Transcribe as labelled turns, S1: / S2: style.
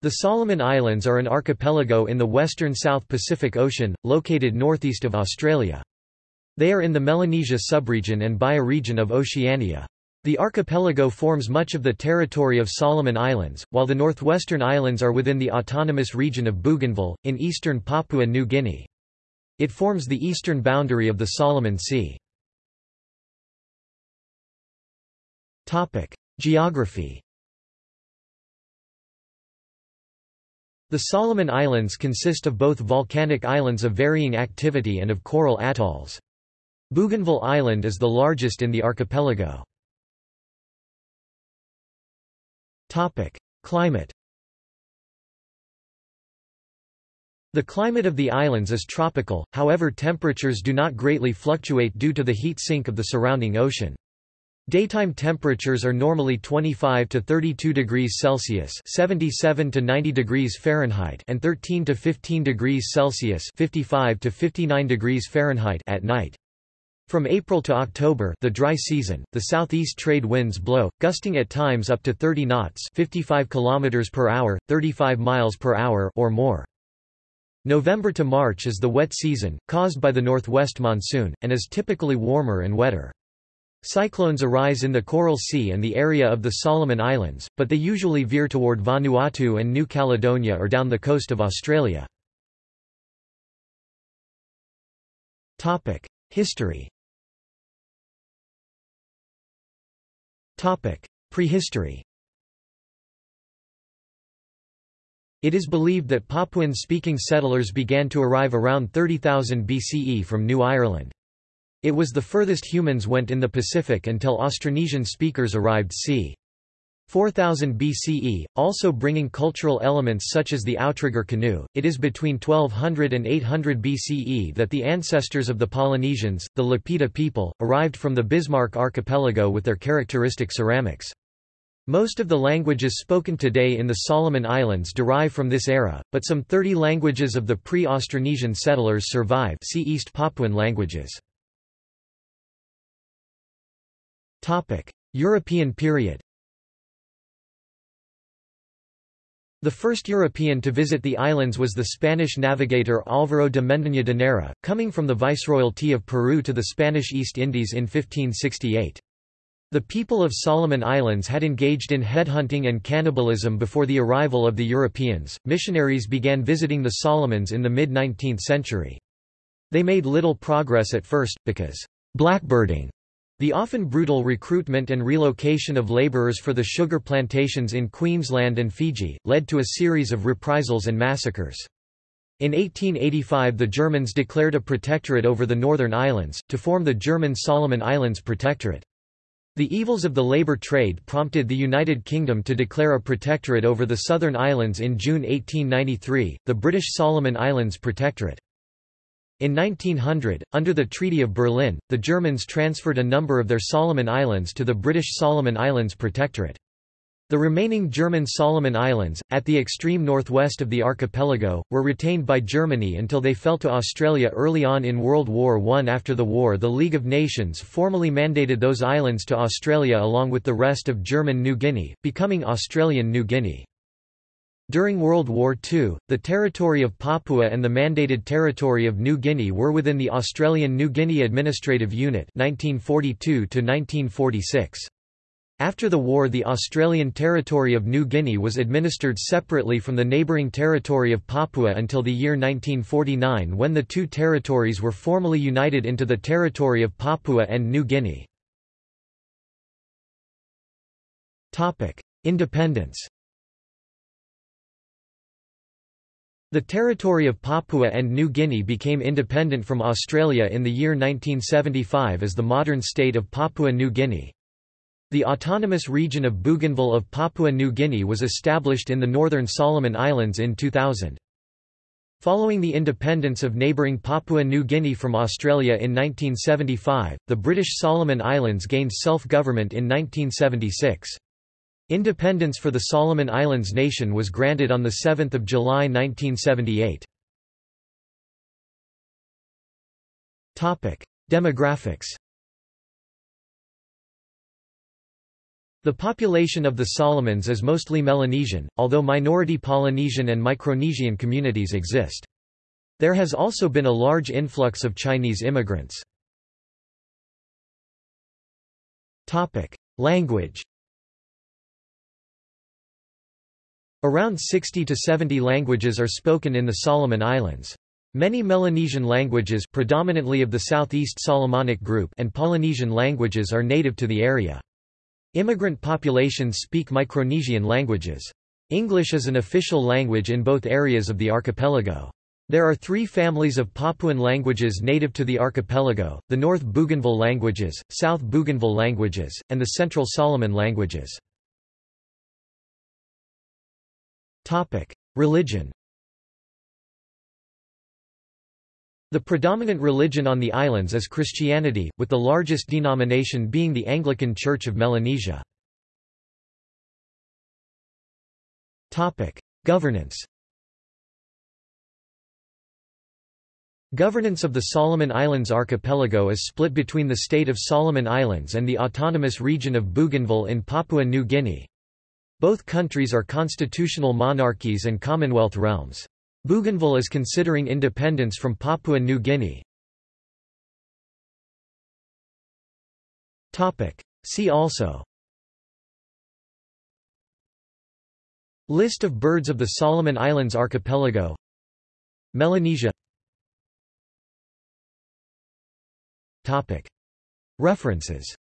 S1: The Solomon Islands are an archipelago in the western South Pacific Ocean, located northeast of Australia. They are in the Melanesia subregion and bioregion of Oceania. The archipelago forms much of the territory of Solomon Islands, while the northwestern islands are within the autonomous region of Bougainville, in eastern Papua New Guinea. It forms the eastern boundary of the Solomon Sea. Geography The Solomon Islands consist of both volcanic islands of varying activity and of coral atolls. Bougainville Island is the largest in the archipelago. Climate The climate of the islands is tropical, however temperatures do not greatly fluctuate due to the heat sink of the surrounding ocean. Daytime temperatures are normally 25 to 32 degrees Celsius (77 to 90 degrees Fahrenheit) and 13 to 15 degrees Celsius (55 to 59 degrees Fahrenheit) at night. From April to October the dry season, the southeast trade winds blow, gusting at times up to 30 knots 55 km per hour, 35 miles per hour or more. November to March is the wet season, caused by the northwest monsoon, and is typically warmer and wetter. Cyclones arise in the Coral Sea and the area of the Solomon Islands, but they usually veer toward Vanuatu and New Caledonia or down the coast of Australia. History Prehistory It is believed that Papuan-speaking settlers began to arrive around 30,000 BCE from New Ireland. It was the furthest humans went in the Pacific until Austronesian speakers arrived c. 4000 BCE, also bringing cultural elements such as the outrigger canoe. It is between 1200 and 800 BCE that the ancestors of the Polynesians, the Lapita people, arrived from the Bismarck archipelago with their characteristic ceramics. Most of the languages spoken today in the Solomon Islands derive from this era, but some 30 languages of the pre-Austronesian settlers survive see East Papuan languages. European period The first European to visit the islands was the Spanish navigator Álvaro de Mendaña de Neira, coming from the Viceroyalty of Peru to the Spanish East Indies in 1568. The people of Solomon Islands had engaged in headhunting and cannibalism before the arrival of the Europeans. Missionaries began visiting the Solomons in the mid 19th century. They made little progress at first, because blackbirding the often brutal recruitment and relocation of labourers for the sugar plantations in Queensland and Fiji, led to a series of reprisals and massacres. In 1885 the Germans declared a protectorate over the Northern Islands, to form the German Solomon Islands Protectorate. The evils of the labour trade prompted the United Kingdom to declare a protectorate over the Southern Islands in June 1893, the British Solomon Islands Protectorate. In 1900, under the Treaty of Berlin, the Germans transferred a number of their Solomon Islands to the British Solomon Islands Protectorate. The remaining German Solomon Islands, at the extreme northwest of the archipelago, were retained by Germany until they fell to Australia early on in World War I. After the war the League of Nations formally mandated those islands to Australia along with the rest of German New Guinea, becoming Australian New Guinea. During World War II, the territory of Papua and the mandated territory of New Guinea were within the Australian New Guinea Administrative Unit 1942 -1946. After the war the Australian territory of New Guinea was administered separately from the neighbouring territory of Papua until the year 1949 when the two territories were formally united into the territory of Papua and New Guinea. Independence The territory of Papua and New Guinea became independent from Australia in the year 1975 as the modern state of Papua New Guinea. The autonomous region of Bougainville of Papua New Guinea was established in the northern Solomon Islands in 2000. Following the independence of neighbouring Papua New Guinea from Australia in 1975, the British Solomon Islands gained self-government in 1976. Independence for the Solomon Islands nation was granted on 7 July 1978. Demographics The population of the Solomons is mostly Melanesian, although minority Polynesian and Micronesian communities exist. There has also been a large influx of Chinese immigrants. Language Around 60 to 70 languages are spoken in the Solomon Islands. Many Melanesian languages predominantly of the Southeast Solomonic group and Polynesian languages are native to the area. Immigrant populations speak Micronesian languages. English is an official language in both areas of the archipelago. There are three families of Papuan languages native to the archipelago, the North Bougainville languages, South Bougainville languages, and the Central Solomon languages. Religion The predominant religion on the islands is Christianity, with the largest denomination being the Anglican Church of Melanesia. Governance Governance of the Solomon Islands archipelago is split between the state of Solomon Islands and the autonomous region of Bougainville in Papua New Guinea. Both countries are constitutional monarchies and Commonwealth realms. Bougainville is considering independence from Papua New Guinea. See also. List of birds of the Solomon Islands archipelago. Melanesia. References